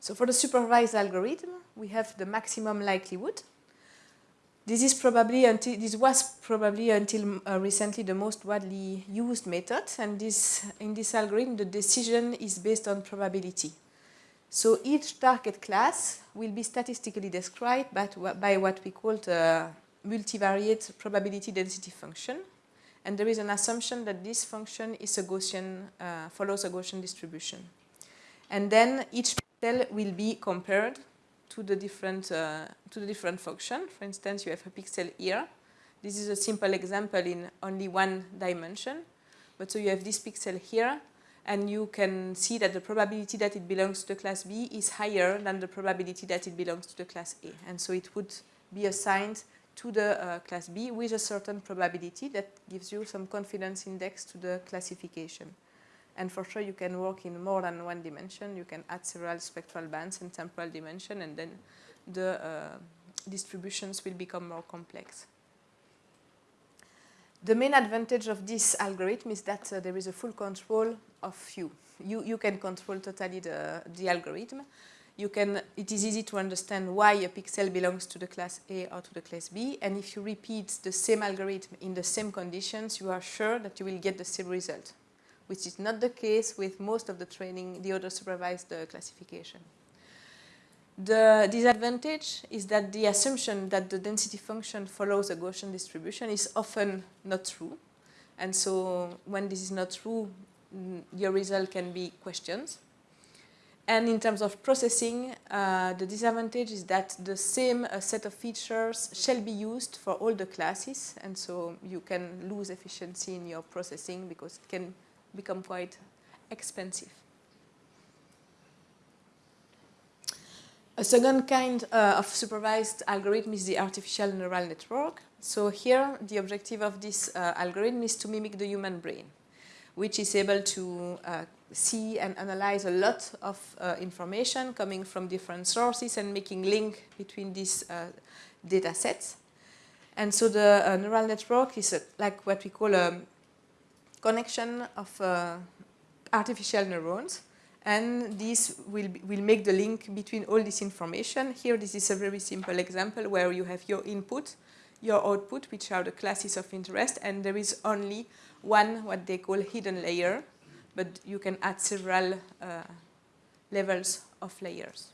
So for the supervised algorithm, we have the maximum likelihood. This is probably until this was probably until uh, recently the most widely used method, and this in this algorithm the decision is based on probability. So each target class will be statistically described by, by what we call the multivariate probability density function, and there is an assumption that this function is a Gaussian uh, follows a Gaussian distribution, and then each cell will be compared to the different uh, to the different function. For instance, you have a pixel here. This is a simple example in only one dimension. But so you have this pixel here, and you can see that the probability that it belongs to the class B is higher than the probability that it belongs to the class A. And so it would be assigned to the uh, class B with a certain probability that gives you some confidence index to the classification. And for sure, you can work in more than one dimension. You can add several spectral bands and temporal dimension, and then the uh, distributions will become more complex. The main advantage of this algorithm is that uh, there is a full control of you. You, you can control totally the, the algorithm. You can, it is easy to understand why a pixel belongs to the class A or to the class B. And if you repeat the same algorithm in the same conditions, you are sure that you will get the same result which is not the case with most of the training, the other supervised uh, classification. The disadvantage is that the assumption that the density function follows a Gaussian distribution is often not true. And so when this is not true, mm, your result can be questioned. And in terms of processing, uh, the disadvantage is that the same uh, set of features shall be used for all the classes. And so you can lose efficiency in your processing because it can become quite expensive. A second kind uh, of supervised algorithm is the artificial neural network. So here, the objective of this uh, algorithm is to mimic the human brain, which is able to uh, see and analyze a lot of uh, information coming from different sources and making link between these uh, data sets. And so the uh, neural network is like what we call a connection of uh, artificial neurons and this will, will make the link between all this information. Here this is a very simple example where you have your input, your output, which are the classes of interest, and there is only one what they call hidden layer, but you can add several uh, levels of layers.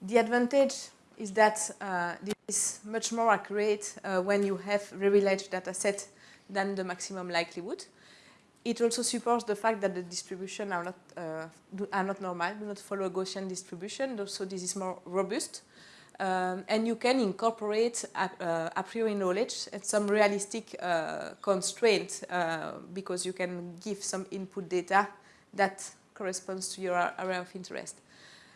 The advantage is that uh, this is much more accurate uh, when you have very large data set than the maximum likelihood. It also supports the fact that the distribution are not, uh, do, are not normal, do not follow a Gaussian distribution, so this is more robust. Um, and you can incorporate a, uh, a priori knowledge and some realistic uh, constraint uh, because you can give some input data that corresponds to your area of interest.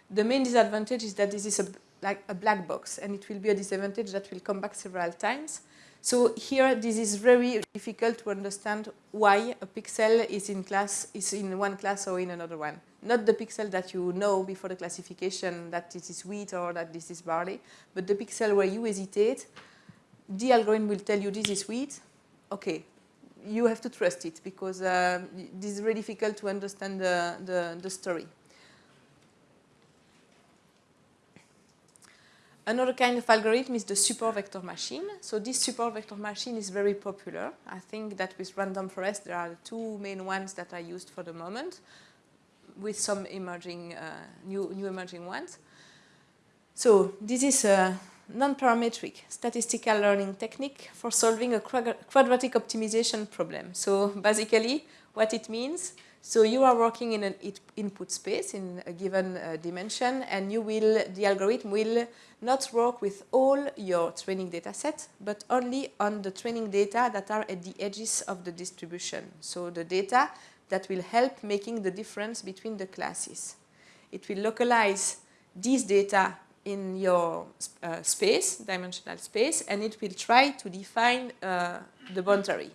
The main disadvantage is that this is a, like a black box and it will be a disadvantage that will come back several times. So here, this is very difficult to understand why a pixel is in class is in one class or in another one. Not the pixel that you know before the classification that this is wheat or that this is barley, but the pixel where you hesitate. The algorithm will tell you this is wheat. Okay, you have to trust it because uh, this is very difficult to understand the, the, the story. Another kind of algorithm is the support vector machine. So this support vector machine is very popular. I think that with random forest there are the two main ones that are used for the moment with some emerging, uh, new, new emerging ones. So this is a non-parametric statistical learning technique for solving a quadratic optimization problem. So basically what it means so you are working in an input space in a given uh, dimension and you will, the algorithm will not work with all your training data set, but only on the training data that are at the edges of the distribution. So the data that will help making the difference between the classes. It will localize these data in your uh, space, dimensional space, and it will try to define uh, the boundary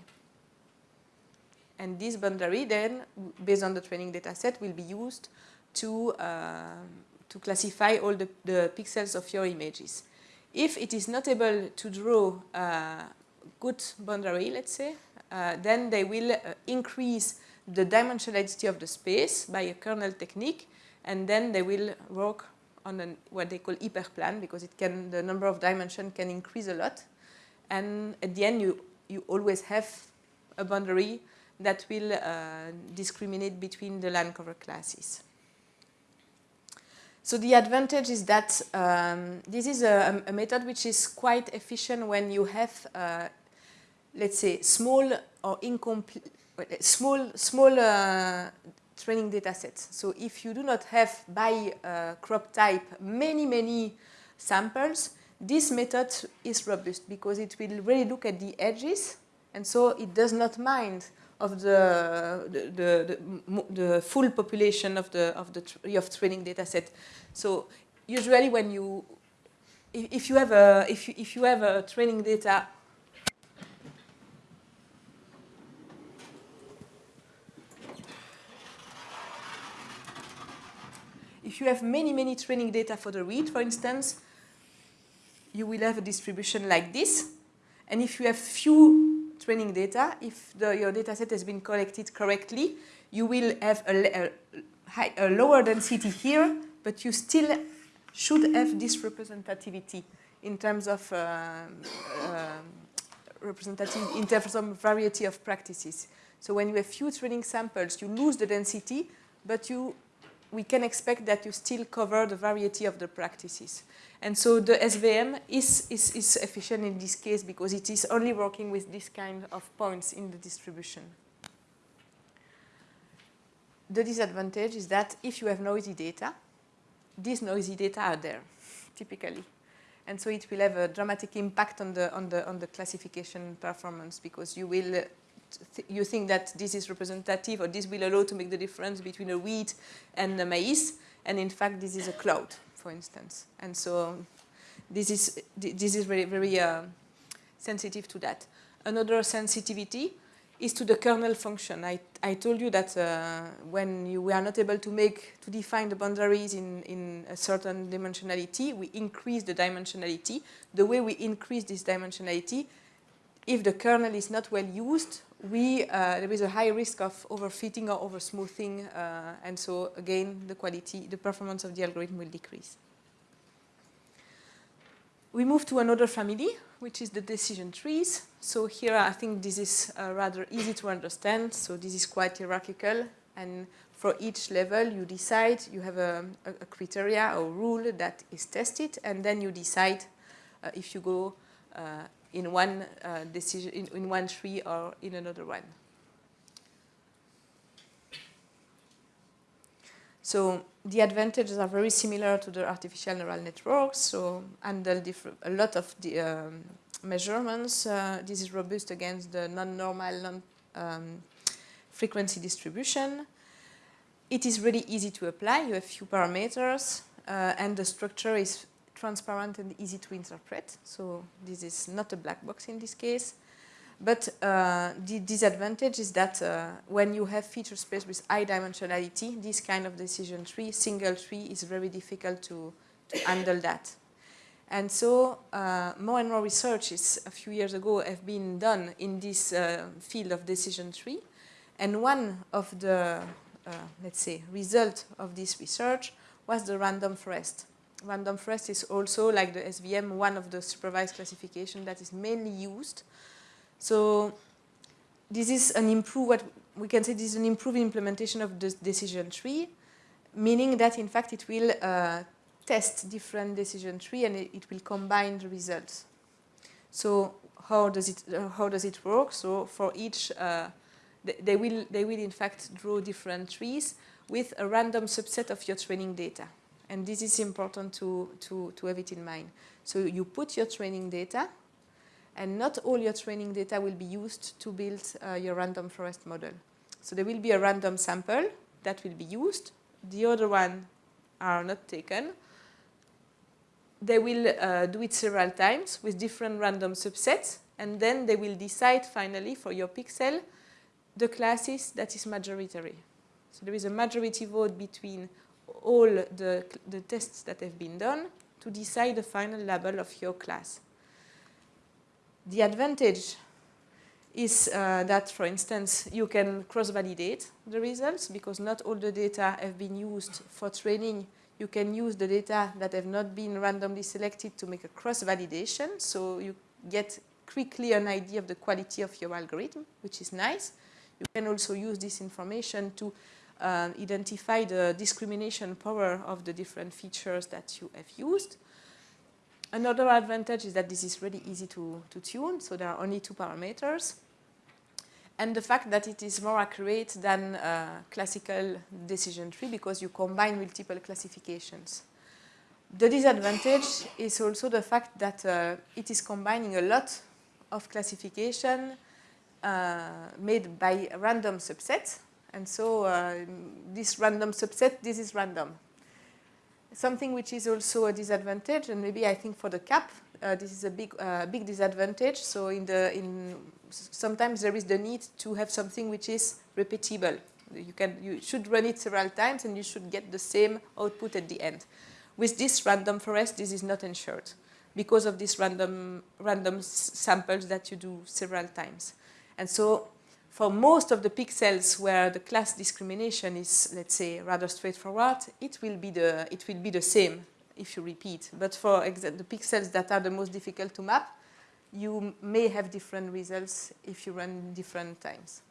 And this boundary then, based on the training data set, will be used to, uh, to classify all the, the pixels of your images. If it is not able to draw a good boundary, let's say, uh, then they will uh, increase the dimensionality of the space by a kernel technique, and then they will work on an, what they call hyperplan because it can, the number of dimensions can increase a lot. And at the end, you, you always have a boundary that will uh, discriminate between the land cover classes. So the advantage is that um, this is a, a, method which is quite efficient when you have, uh, let's say, small or incomplete, small, small uh, training data sets. So if you do not have by uh, crop type many, many samples, this method is robust because it will really look at the edges and so it does not mind of the, the, the, the, full population of the, of the of training data set. So usually when you, if you have a, if you, if you have a training data you have many, many training data for the read, for instance, you will have a distribution like this. And if you have few training data, if the, your data set has been collected correctly, you will have a, a, high, a lower density here, but you still should have this representativity in terms of uh, uh, representative in terms of variety of practices. So when you have few training samples, you lose the density, but you we can expect that you still cover the variety of the practices. And so the SVM is, is, is efficient in this case because it is only working with this kind of points in the distribution. The disadvantage is that if you have noisy data, these noisy data are there, typically. And so it will have a dramatic impact on the, on the, on the classification performance because you will th you think that this is representative or this will allow to make the difference between a wheat and a maize, and in fact this is a cloud, for instance. And so this is, this is very, very uh, sensitive to that. Another sensitivity is to the kernel function. I, I told you that uh, when you, we are not able to make, to define the boundaries in, in a certain dimensionality, we increase the dimensionality. The way we increase this dimensionality, if the kernel is not well used, we, uh, there is a high risk of overfitting or oversmoothing, uh, and so again, the quality, the performance of the algorithm will decrease. We move to another family, which is the decision trees. So here I think this is uh, rather easy to understand. So this is quite hierarchical, and for each level you decide, you have a, a, criteria or rule that is tested, and then you decide uh, if you go uh, in one uh, decision, in, in one tree or in another one. So the advantages are very similar to the artificial neural networks. So handle a lot of the um, measurements. Uh, this is robust against the non-normal, non-frequency um, distribution. It is really easy to apply. You have few parameters, uh, and the structure is transparent and easy to interpret. So this is not a black box in this case. But uh, the disadvantage is that uh, when you have feature space with high dimensionality, this kind of decision tree, single tree, is very difficult to, to handle that. And so uh, more and more researches a few years ago have been done in this uh, field of decision tree. And one of the, uh, let's say, result of this research was the random forest random forest is also, like the SVM, one of the supervised classification that is mainly used. So this is an improved, what we can say this is an improved implementation of the decision tree, meaning that in fact it will uh, test different decision tree and it, it, will combine the results. So how does it uh, how does it work? So for each, uh, they will they will in fact draw different trees with a random subset of your training data. And this is important to, to, to have it in mind. So you put your training data, and not all your training data will be used to build uh, your random forest model. So there will be a random sample that will be used. The other one are not taken. They will uh, do it several times with different random subsets, and then they will decide finally for your pixel the classes that is majority. So there is a majority vote between all the, the tests that have been done to decide the final label of your class. The advantage is uh, that, for instance, you can cross-validate the results because not all the data have been used for training. You can use the data that have not been randomly selected to make a cross-validation, so you get quickly an idea of the quality of your algorithm, which is nice. You can also use this information to uh, identify the discrimination power of the different features that you have used. Another advantage is that this is really easy to, to tune, so there are only two parameters. And the fact that it is more accurate than uh, classical decision tree because you combine multiple classifications. The disadvantage is also the fact that uh, it is combining a lot of classification uh, made by random subsets. And so uh, this random subset, this is random. Something which is also a disadvantage, and maybe I think for the CAP, uh, this is a big, uh, big disadvantage. So in the, in sometimes there is the need to have something which is repeatable. You, can, you should run it several times and you should get the same output at the end. With this random forest, this is not ensured because of these random, random samples that you do several times. And so for most of the pixels where the class discrimination is, let's say, rather straightforward, it will be the, it will be the same if you repeat. But for the pixels that are the most difficult to map, you may have different results if you run different times.